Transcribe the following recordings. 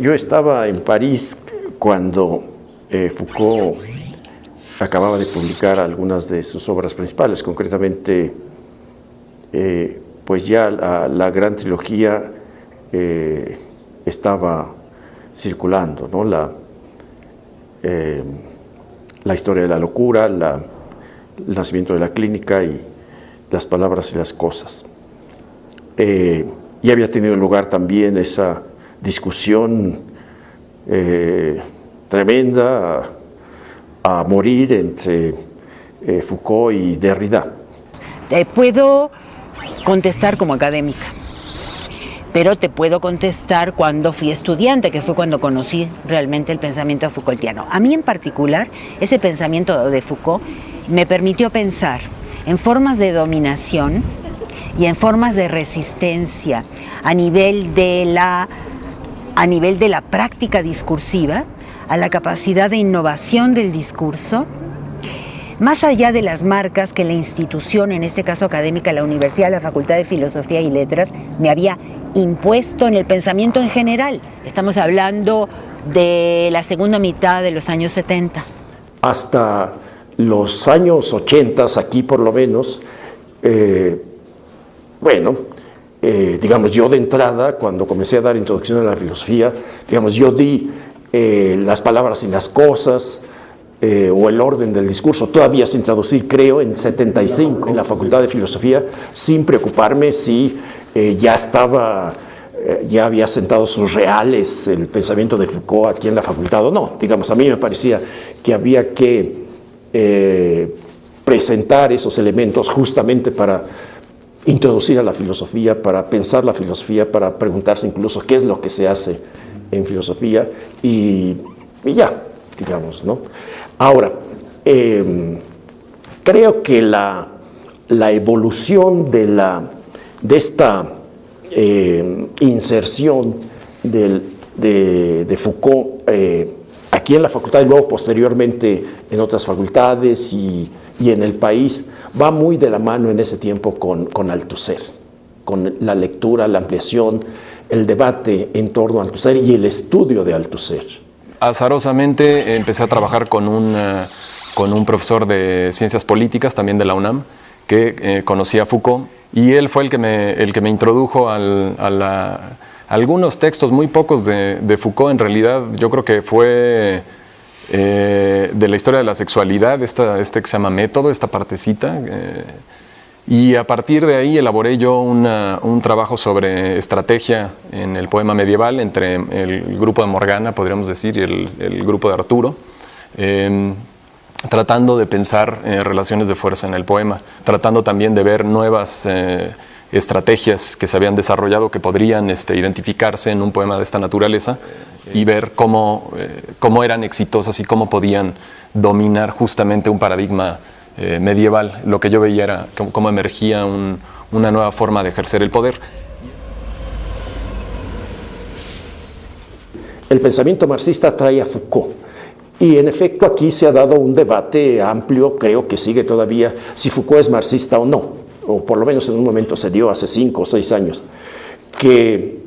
Yo estaba en París cuando eh, Foucault acababa de publicar algunas de sus obras principales, concretamente, eh, pues ya la, gran trilogía eh, estaba circulando, ¿no? La, historia de la locura, el nacimiento de la clínica y las palabras y las cosas. y había tenido lugar también esa discusión eh, tremenda a, morir entre eh, Foucault y Derrida. Puedo contestar como académica, pero te puedo contestar cuando fui estudiante, que fue cuando conocí realmente el pensamiento Foucaultiano. A mí en particular, ese pensamiento de Foucault me permitió pensar en formas de dominación y en formas de resistencia a nivel de la a nivel de la práctica discursiva, a la capacidad de innovación del discurso, más allá de las marcas que la institución, en este caso académica, la Universidad, la Facultad de Filosofía y Letras, me había impuesto en el pensamiento en general. Estamos hablando de la segunda mitad de los años 70. Hasta los años 80, aquí por lo menos, eh, bueno, eh, digamos, yo de entrada, cuando comencé a dar introducción a la filosofía, digamos, yo di eh, las palabras y las cosas, eh, o el orden del discurso, todavía sin traducir, creo, en 75 en la Facultad de Filosofía, sin preocuparme si ya estaba, ya había sentado sus reales el pensamiento de Foucault aquí en la facultad o no. Digamos, a mí me parecía que había que presentar esos elementos justamente para introducir a la filosofía, para pensar la filosofía, para preguntarse incluso qué es lo que se hace en filosofía y, ya, digamos, ¿no? Ahora, em, creo que la, evolución de, la, de esta em, inserción de, Foucault eh, aquí en la facultad y luego posteriormente en otras facultades y, y en el país, va muy de la mano en ese tiempo con, con Althusser, con la lectura, la ampliación, el debate en torno a Althusser y el estudio de Althusser. Azarosamente empecé a trabajar con un, eh, con un profesor de ciencias políticas, también de la UNAM, que eh, conocía a Foucault, y él fue el que me, el que me introdujo a, algunos textos, muy pocos de, de Foucault, en realidad yo creo que fue eh, de la historia de la sexualidad, esta, este que se llama método, esta partecita. Eh, y a partir de ahí elaboré yo un trabajo sobre estrategia en el poema medieval entre el grupo de Morgana, podríamos decir, y el, grupo de Arturo, em, tratando de pensar eh, relaciones de fuerza en el poema, tratando también de ver nuevas estrategias que se habían desarrollado que podrían este, identificarse en un poema de esta naturaleza y ver cómo, eh, cómo eran exitosas y cómo podían dominar justamente un paradigma eh, medieval. Lo que yo veía era cómo, emergía una nueva forma de ejercer el poder. El pensamiento marxista trae a Foucault. Y en efecto aquí se ha dado un debate amplio, creo que sigue todavía, si Foucault es marxista o no, o por lo menos en un momento se dio hace cinco o seis años, que,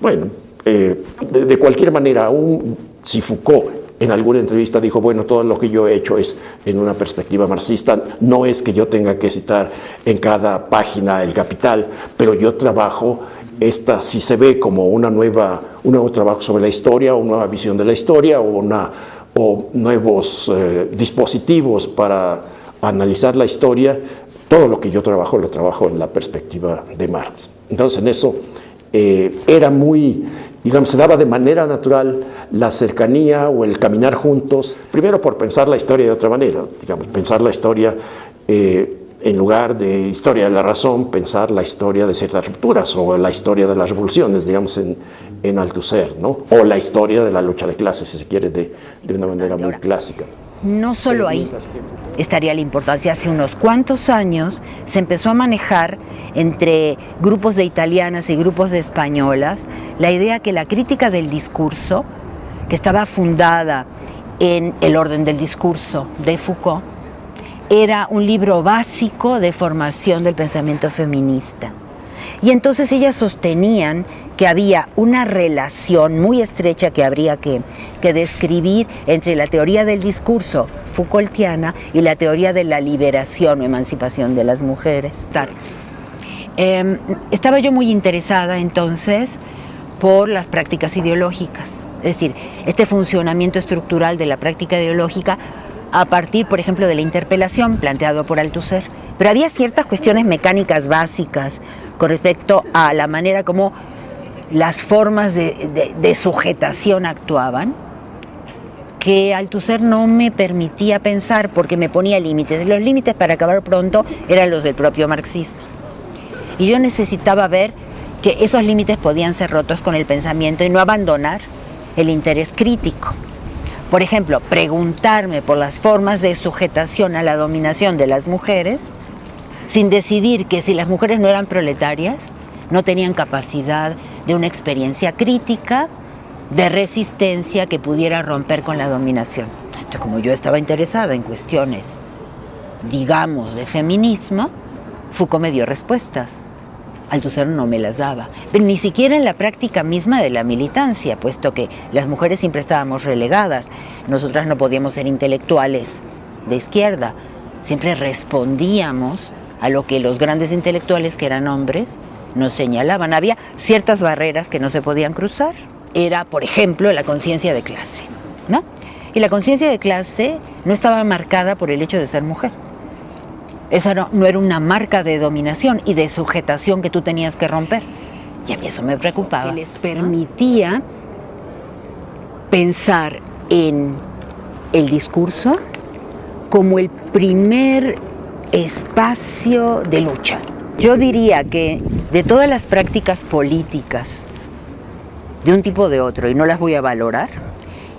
bueno, eh, de, cualquier manera, aún si Foucault en alguna entrevista dijo, bueno, todo lo que yo he hecho es en una perspectiva marxista, no es que yo tenga que citar en cada página el capital, pero yo trabajo, esta si se ve como una nueva, un nuevo trabajo sobre la historia, una nueva visión de la historia, o, una, o nuevos eh, dispositivos para analizar la historia, todo lo que yo trabajo lo trabajo en la perspectiva de Marx. Entonces en eso eh, era muy digamos, se daba de manera natural la cercanía o el caminar juntos, primero por pensar la historia de otra manera, digamos, pensar la historia eh, en lugar de historia de la razón, pensar la historia de ciertas rupturas o la historia de las revoluciones, digamos, en, en Althusser, ¿no? o la historia de la lucha de clases, si se quiere, de, de una manera muy clásica. No solo ahí estaría la importancia. Hace unos cuantos años se empezó a manejar entre grupos de italianas y grupos de españolas la idea que la crítica del discurso, que estaba fundada en el orden del discurso de Foucault, era un libro básico de formación del pensamiento feminista. Y entonces ellas sostenían que había una relación muy estrecha que habría que, describir entre la teoría del discurso Foucaultiana y la teoría de la liberación o emancipación de las mujeres. Em, estaba yo muy interesada entonces por las prácticas ideológicas, es decir, este funcionamiento estructural de la práctica ideológica a partir, por ejemplo, de la interpelación planteado por Althusser. Pero había ciertas cuestiones mecánicas básicas con respecto a la manera como las formas de, sujetación actuaban, que Althusser no me permitía pensar porque me ponía límites. Los límites para acabar pronto eran los del propio marxismo. Y yo necesitaba ver que esos límites podían ser rotos con el pensamiento y no abandonar el interés crítico. Por ejemplo, preguntarme por las formas de sujetación a la dominación de las mujeres, sin decidir que si las mujeres no eran proletarias, no tenían capacidad de una experiencia crítica, de resistencia que pudiera romper con la dominación. Entonces, como yo estaba interesada en cuestiones, digamos, de feminismo, Foucault me dio respuestas. Althusser no me las daba, pero ni siquiera en la práctica misma de la militancia, puesto que las mujeres siempre estábamos relegadas, nosotras no podíamos ser intelectuales de izquierda, siempre respondíamos a lo que los grandes intelectuales, que eran hombres, nos señalaban. Había ciertas barreras que no se podían cruzar. Era, por ejemplo, la conciencia de clase. ¿no? Y la conciencia de clase no estaba marcada por el hecho de ser mujer. Esa no, no, era una marca de dominación y de sujetación que tú tenías que romper. Y a mí eso me preocupaba. les permitía pensar en el discurso como el primer espacio de lucha. Yo diría que de todas las prácticas políticas, de un tipo o de otro, y no las voy a valorar,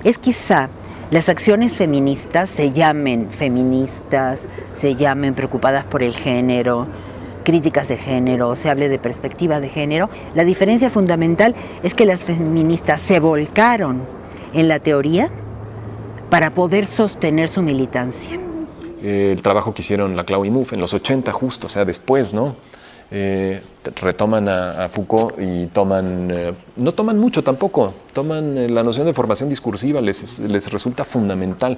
es quizá las acciones feministas se llamen feministas, se llamen preocupadas por el género, críticas de género, se hable de perspectiva de género. La diferencia fundamental es que las feministas se volcaron en la teoría para poder sostener su militancia. Eh, el trabajo que hicieron la Clau y Mouffe en los 80 justo, o sea, después, ¿no? Eh, retoman a, Foucault y toman, eh, no toman mucho tampoco, toman la noción de formación discursiva, les, les resulta fundamental,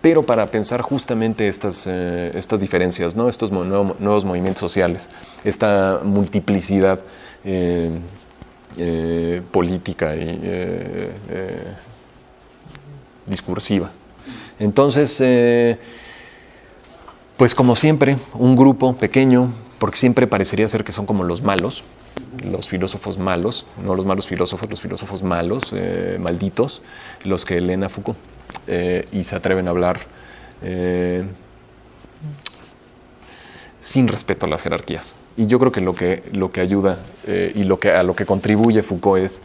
pero para pensar justamente estas, estas diferencias, ¿no? estos nuevos movimientos sociales, esta multiplicidad política y discursiva. Entonces, pues como siempre, un grupo pequeño, porque siempre parecería ser que son como los malos, los filósofos malos, no los malos filósofos, los filósofos malos, eh, malditos, los que leen a Foucault eh, y se atreven a hablar eh, sin respeto a las jerarquías. Y yo creo que lo que, lo que ayuda y lo que, a lo que contribuye Foucault es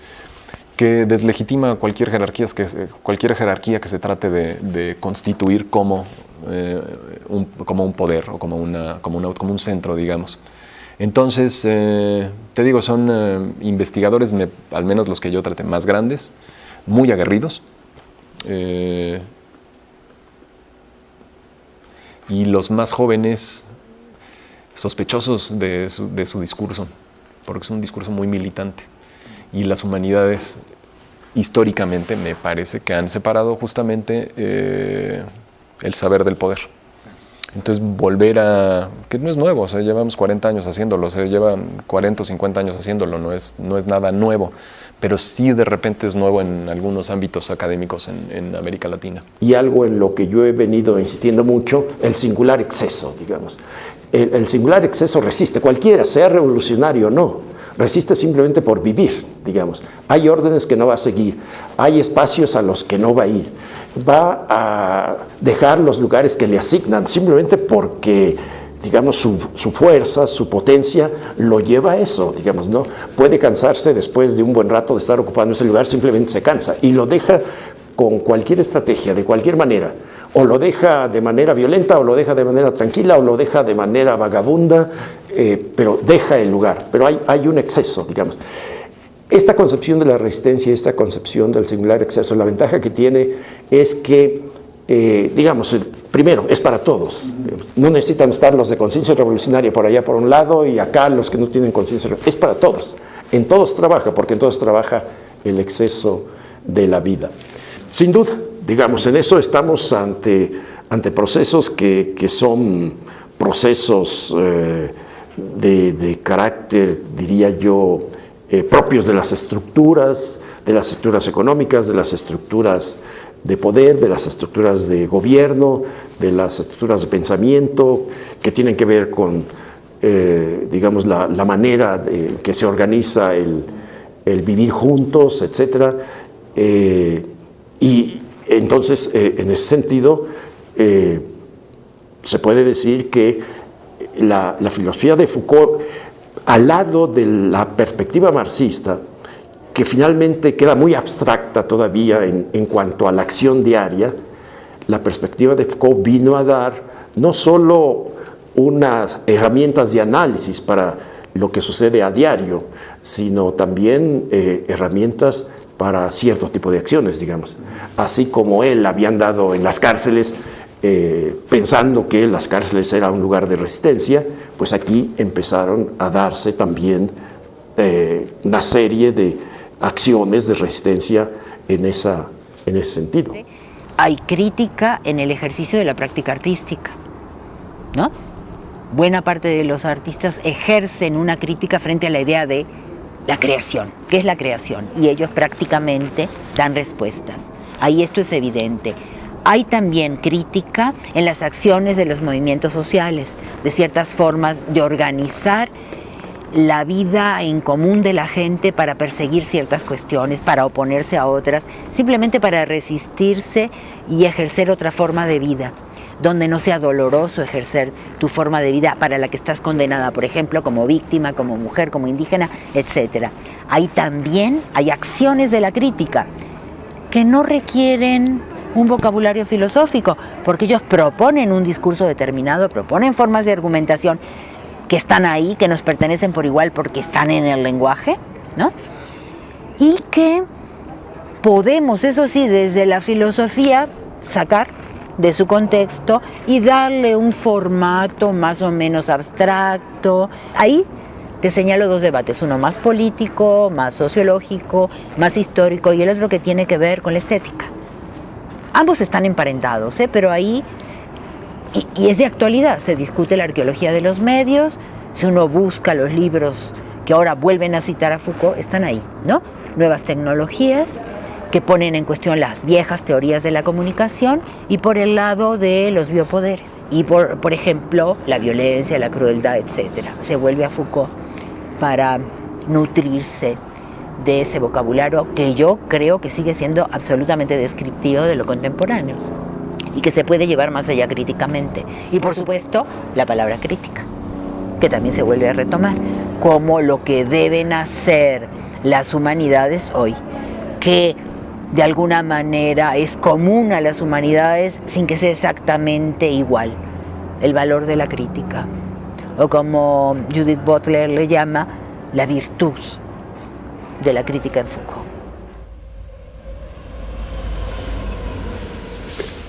que deslegitima cualquier jerarquía que, cualquier jerarquía que se trate de constituir como eh, como un poder o como, una, como, como un centro, digamos. Entonces, eh, te digo, son eh, investigadores, al menos los que yo traté, más grandes, muy aguerridos. y los más jóvenes, sospechosos de su, de su, discurso, porque es un discurso muy militante. Y las humanidades, históricamente, me parece que han separado justamente el saber del poder. Entonces volver a, que no es nuevo, o sea, llevamos 40 años haciéndolo, o sea, llevan 40 o 50 años haciéndolo, no es, no es nada nuevo, pero sí de repente es nuevo en algunos ámbitos académicos en, América Latina. Y algo en lo que yo he venido insistiendo mucho, el singular exceso, digamos. El, el singular exceso resiste, cualquiera, sea revolucionario o no, resiste simplemente por vivir, digamos. Hay órdenes que no va a seguir, hay espacios a los que no va a ir va a dejar los lugares que le asignan simplemente porque digamos, su, fuerza, su potencia lo lleva a eso, digamos, ¿no? Puede cansarse después de un buen rato de estar ocupando ese lugar, simplemente se cansa y lo deja con cualquier estrategia, de cualquier manera. O lo deja de manera violenta, o lo deja de manera tranquila, o lo deja de manera vagabunda, eh, pero deja el lugar. Pero hay, hay un exceso, digamos. Esta concepción de la resistencia, esta concepción del singular exceso, la ventaja que tiene es que, eh, digamos, primero, es para todos. No necesitan estar los de conciencia revolucionaria por allá por un lado y acá los que no tienen conciencia, es para todos. En todos trabaja, porque en todos trabaja el exceso de la vida. Sin duda, digamos, en eso estamos ante, ante procesos que, son procesos eh, de, carácter, diría yo, eh, propios de las estructuras, de las estructuras económicas, de las estructuras de poder, de las estructuras de gobierno, de las estructuras de pensamiento, que tienen que ver con, eh, digamos, la, manera en que se organiza el, vivir juntos, etc. Eh, y entonces, en ese sentido, se puede decir que la filosofía de Foucault, al lado de la perspectiva marxista, que finalmente queda muy abstracta todavía en, cuanto a la acción diaria, la perspectiva de Foucault vino a dar no solo unas herramientas de análisis para lo que sucede a diario, sino también eh, herramientas para cierto tipo de acciones, digamos. Así como él habían dado en las cárceles, eh, pensando que las cárceles eran un lugar de resistencia, pues aquí empezaron a darse también eh, una serie de acciones de resistencia en, esa, en ese sentido. Hay crítica en el ejercicio de la práctica artística, ¿no? Buena parte de los artistas ejercen una crítica frente a la idea de la creación. ¿Qué es la creación? Y ellos prácticamente dan respuestas. Ahí esto es evidente. Hay también crítica en las acciones de los movimientos sociales, de ciertas formas de organizar la vida en común de la gente para perseguir ciertas cuestiones, para oponerse a otras, simplemente para resistirse y ejercer otra forma de vida, donde no sea doloroso ejercer tu forma de vida para la que estás condenada, por ejemplo, como víctima, como mujer, como indígena, etc. Ahí también hay acciones de la crítica que no requieren un vocabulario filosófico, porque ellos proponen un discurso determinado, proponen formas de argumentación que están ahí, que nos pertenecen por igual porque están en el lenguaje, ¿no? Y que podemos, eso sí, desde la filosofía sacar de su contexto y darle un formato más o menos abstracto. Ahí te señalo dos debates, uno más político, más sociológico, más histórico y el otro que tiene que ver con la estética. Ambos están emparentados, ¿eh? pero ahí y, es de actualidad, se discute la arqueología de los medios, si uno busca los libros que ahora vuelven a citar a Foucault, están ahí, ¿no? Nuevas tecnologías que ponen en cuestión las viejas teorías de la comunicación y por el lado de los biopoderes. Y por, por ejemplo, la violencia, la crueldad, etc. Se vuelve a Foucault para nutrirse de ese vocabulario que yo creo que sigue siendo absolutamente descriptivo de lo contemporáneo y que se puede llevar más allá críticamente. Y por supuesto, la palabra crítica, que también se vuelve a retomar, como lo que deben hacer las humanidades hoy, que de alguna manera es común a las humanidades sin que sea exactamente igual, el valor de la crítica, o como Judith Butler le llama, la virtud de la crítica en Foucault.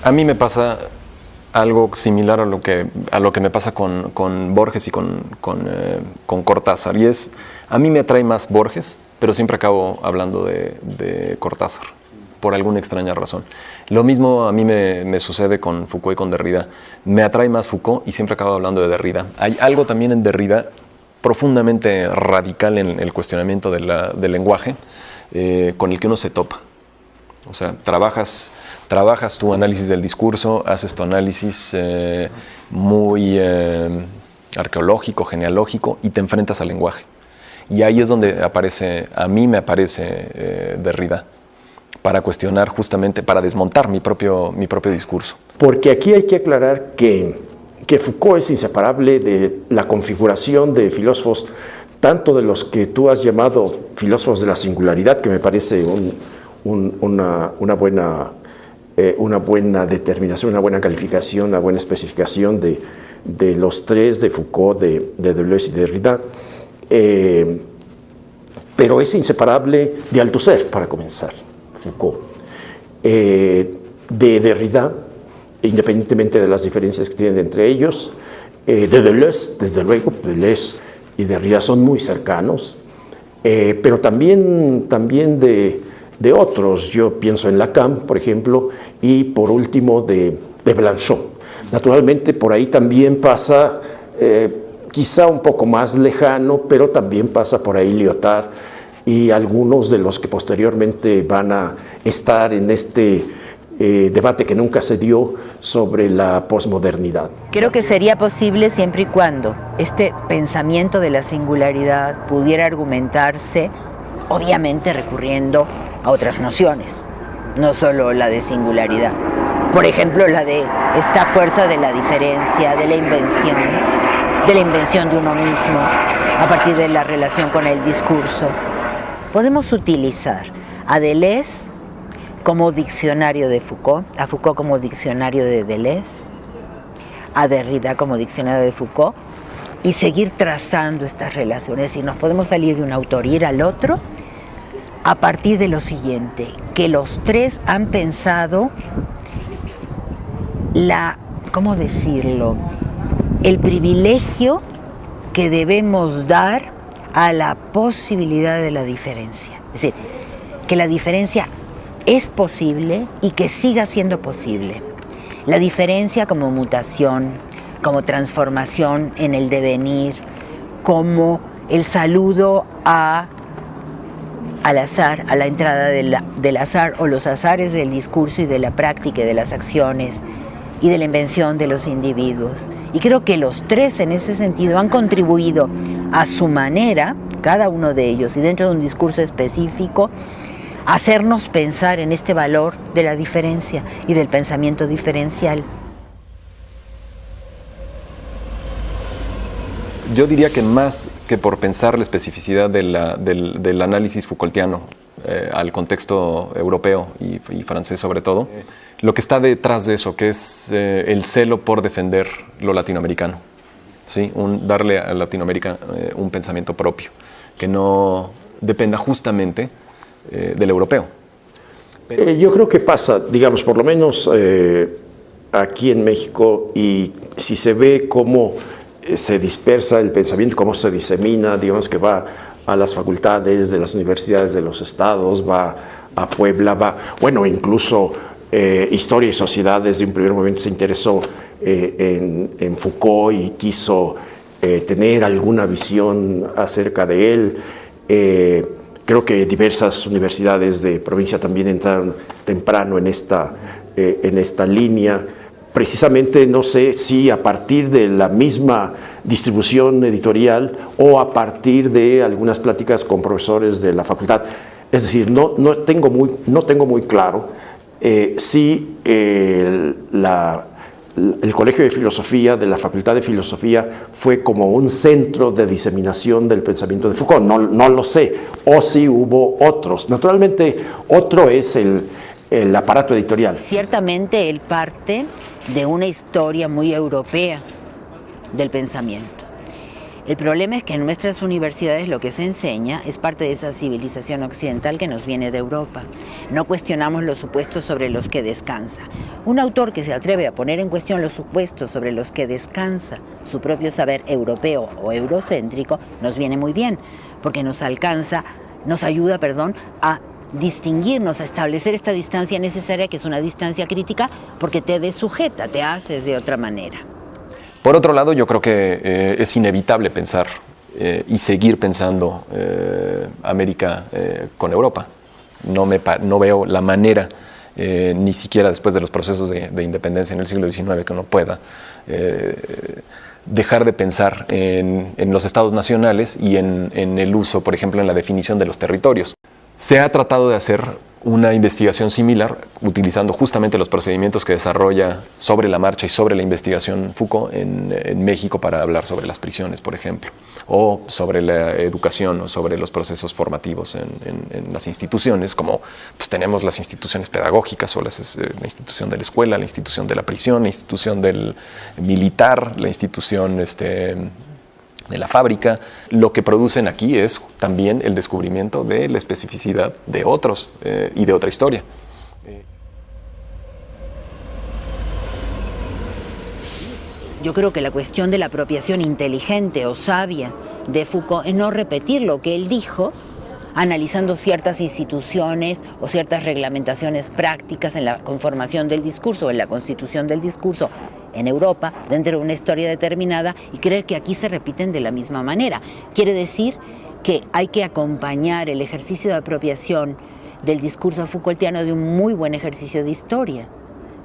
A mí me pasa algo similar a lo que, a lo que me pasa con, Borges y con, eh, con, Cortázar. Y es, a mí me atrae más Borges, pero siempre acabo hablando de, Cortázar, por alguna extraña razón. Lo mismo a mí me, sucede con Foucault y con Derrida. Me atrae más Foucault y siempre acabo hablando de Derrida. Hay algo también en Derrida profundamente radical en el cuestionamiento del lenguaje eh, con el que uno se topa. O sea, trabajas, trabajas tu análisis del discurso, haces tu análisis eh, muy eh, arqueológico, genealógico y te enfrentas al lenguaje. Y ahí es donde aparece, a mí me aparece eh, Derrida, para cuestionar justamente, para desmontar mi propio, mi propio discurso. Porque aquí hay que aclarar que, que Foucault es inseparable de la configuración de filósofos, tanto de los que tú has llamado filósofos de la singularidad, que me parece un, una, buena, eh, una buena determinación, una buena calificación, una buena especificación de, los tres, de Foucault, de, Deleuze y de Derrida, eh, pero es inseparable de Althusser, para comenzar, Foucault. Eh, de Derrida, independientemente de las diferencias que tienen entre ellos, de Deleuze, desde luego, Deleuze y Derrida son muy cercanos, eh, pero también, también de, de, otros. Yo pienso en Lacan, por ejemplo, y por último de, de Blanchot. Naturalmente por ahí también pasa, eh, quizá un poco más lejano, pero también pasa por ahí Lyotard y algunos de los que posteriormente van a estar en este eh, debate que nunca se dio sobre la posmodernidad. Creo que sería posible siempre y cuando este pensamiento de la singularidad pudiera argumentarse, obviamente recurriendo a otras nociones, no solo la de singularidad. Por ejemplo, la de esta fuerza de la diferencia, de la invención, de la invención de uno mismo, a partir de la relación con el discurso. Podemos utilizar a Deleuze como diccionario de Foucault, a Foucault como diccionario de Deleuze, a Derrida como diccionario de Foucault, y seguir trazando estas relaciones. Y nos podemos salir de un autor y ir al otro a partir de lo siguiente, que los tres han pensado la, ¿cómo decirlo? El privilegio que debemos dar a la posibilidad de la diferencia. Es decir, que la diferencia es posible y que siga siendo posible. La diferencia como mutación, como transformación en el devenir, como el saludo a, al azar, a la entrada del azar o los azares del discurso y de la práctica y de las acciones y de la invención de los individuos. Y creo que los tres en ese sentido han contribuido a su manera, cada uno de ellos, y dentro de un discurso específico, hacernos pensar en este valor de la diferencia y del pensamiento diferencial. Yo diría que más que por pensar la especificidad del, análisis Foucaultiano eh, al contexto europeo y, francés sobre todo, lo que está detrás de eso, que es eh, el celo por defender lo latinoamericano, ¿sí? darle a Latinoamérica eh, un pensamiento propio, que no dependa justamente eh, del europeo. Eh, yo creo que pasa, digamos, por lo menos eh, aquí en México, y si se ve cómo se dispersa el pensamiento, cómo se disemina, digamos que va a las facultades de las universidades de los estados, va a Puebla, va, bueno, incluso Historia y Sociedad desde un primer momento se interesó en, en, Foucault y quiso tener alguna visión acerca de él. Creo que diversas universidades de provincia también entraron temprano en esta, eh, en esta línea. Precisamente no sé si a partir de la misma distribución editorial o a partir de algunas pláticas con profesores de la facultad. Es decir, no, no, tengo, muy, no tengo muy claro eh, si la el Colegio de Filosofía de la Facultad de Filosofía fue como un centro de diseminación del pensamiento de Foucault, no, no lo sé, o si hubo otros. Naturalmente, otro es el, el aparato editorial. Ciertamente él parte de una historia muy europea del pensamiento. El problema es que en nuestras universidades lo que se enseña es parte de esa civilización occidental que nos viene de Europa. No cuestionamos los supuestos sobre los que descansa. Un autor que se atreve a poner en cuestión los supuestos sobre los que descansa su propio saber europeo o eurocéntrico nos viene muy bien, porque nos alcanza, nos ayuda, perdón, a distinguirnos, a establecer esta distancia necesaria, que es una distancia crítica, porque te desujeta, te haces de otra manera. Por otro lado, yo creo que eh, es inevitable pensar eh, y seguir pensando eh, América con Europa. No, me, no veo la manera, ni siquiera después de los procesos de, independencia en el siglo XIX, que uno pueda dejar de pensar en, los estados nacionales y en, en el uso, por ejemplo, en la definición de los territorios. Se ha tratado de hacer una investigación similar, utilizando justamente los procedimientos que desarrolla sobre la marcha y sobre la investigación Foucault en, México para hablar sobre las prisiones, por ejemplo, o sobre la educación o sobre los procesos formativos en, las instituciones, como pues, tenemos las instituciones pedagógicas o las, eh, la institución de la escuela, la institución de la prisión, la institución del militar, la institución este, de la fábrica, lo que producen aquí es también el descubrimiento de la especificidad de otros eh, y de otra historia. Yo creo que la cuestión de la apropiación inteligente o sabia de Foucault es no repetir lo que él dijo, analizando ciertas instituciones o ciertas reglamentaciones prácticas en la conformación del discurso, en la constitución del discurso en Europa, dentro de una historia determinada, y creer que aquí se repiten de la misma manera. Quiere decir que hay que acompañar el ejercicio de apropiación del discurso Foucaultiano de un muy buen ejercicio de historia,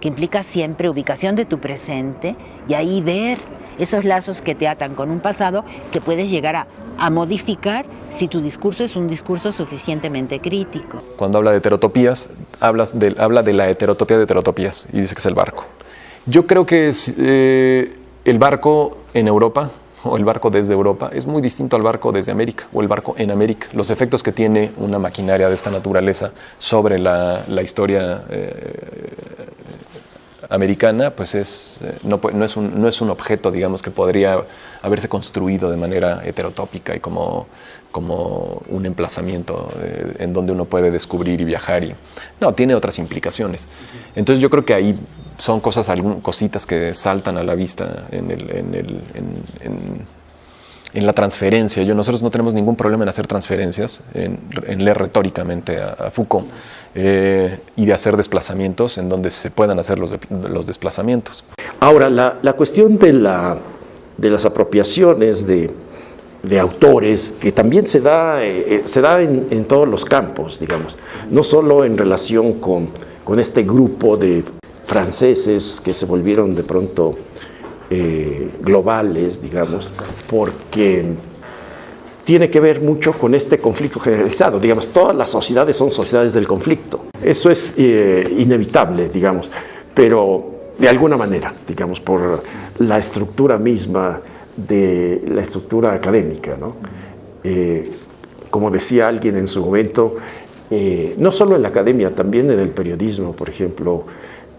que implica siempre ubicación de tu presente y ahí ver esos lazos que te atan con un pasado que puedes llegar a, modificar si tu discurso es un discurso suficientemente crítico. Cuando habla de heterotopías, hablas de, habla de la heterotopía de heterotopías y dice que es el barco. Yo creo que eh, el barco en Europa o el barco desde Europa es muy distinto al barco desde América o el barco en América. Los efectos que tiene una maquinaria de esta naturaleza sobre la, historia eh, americana, pues es, eh, no, es un, no es un objeto, digamos, que podría haberse construido de manera heterotópica y como, como un emplazamiento eh, en donde uno puede descubrir y viajar. No, tiene otras implicaciones. Entonces yo creo que ahí son cosas, cositas que saltan a la vista en, el, en, la transferencia. Yo, nosotros no tenemos ningún problema en hacer transferencias, en, leer retóricamente a, Foucault eh, y de hacer desplazamientos en donde se puedan hacer los, los desplazamientos. Ahora, la, la cuestión de, la, de las apropiaciones de, de autores, que también se da, eh, eh, se da en, todos los campos, digamos, no solo en relación con, con este grupo de franceses que se volvieron de pronto eh, globales, digamos, porque tiene que ver mucho con este conflicto generalizado. Digamos, todas las sociedades son sociedades del conflicto. Eso es eh, inevitable, digamos, pero de alguna manera, digamos, por la estructura misma de la estructura académica. ¿no? Eh, como decía alguien en su momento, no solo en la academia, también en el periodismo, por ejemplo,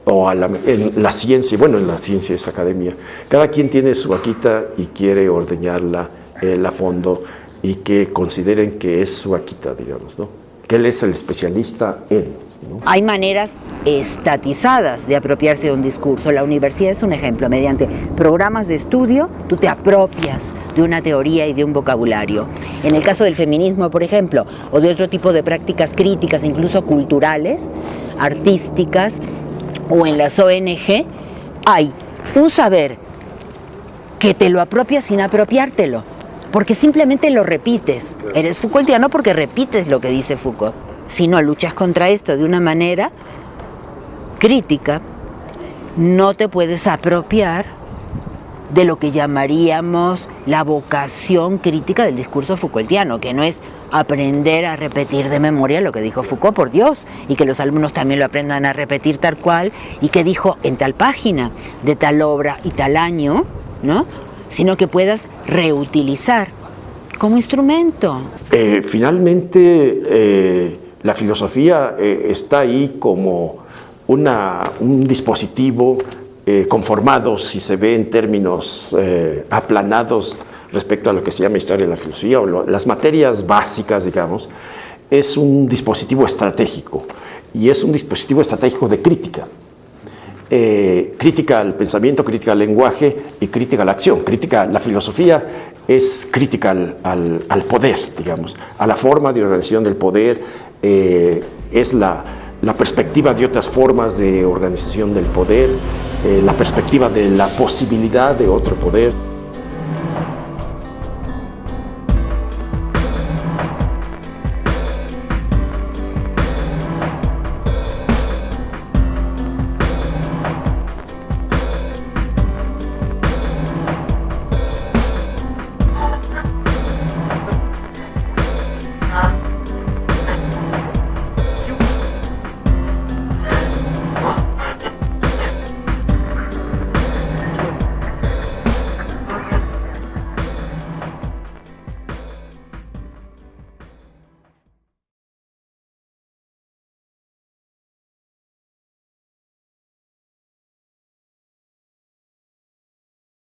o en la ciencia, bueno, en la ciencia es academia, cada quien tiene su vaquita y quiere ordeñarla eh, a fondo y que consideren que es su vaquita, digamos, ¿no? Que él es el especialista en. Hay maneras estatizadas de apropiarse de un discurso. La universidad es un ejemplo. Mediante programas de estudio, tú te apropias de una teoría y de un vocabulario. En el caso del feminismo, por ejemplo, o de otro tipo de prácticas críticas, incluso culturales, artísticas, o en las ONG, hay un saber que te lo apropia sin apropiártelo, porque simplemente lo repites. Eres Foucaultiano porque repites lo que dice Foucault. Si no luchas contra esto de una manera crítica, no te puedes apropiar de lo que llamaríamos la vocación crítica del discurso Foucaultiano, que no es aprender a repetir de memoria lo que dijo Foucault, por Dios, y que los alumnos también lo aprendan a repetir tal cual, y que dijo en tal página, de tal obra y tal año, ¿no? sino que puedas reutilizar como instrumento. Eh, finalmente, eh, la filosofía eh, está ahí como una, un dispositivo conformado, si se ve en términos aplanados, respecto a lo que se llama historia de la filosofía o las materias básicas, digamos, es un dispositivo estratégico y es un dispositivo estratégico de crítica. Eh, crítica al pensamiento, crítica al lenguaje y crítica a la acción. Crítica, la filosofía es crítica al, al, poder, digamos, a la forma de organización del poder, eh, es la, la, perspectiva de otras formas de organización del poder, eh, la perspectiva de la posibilidad de otro poder.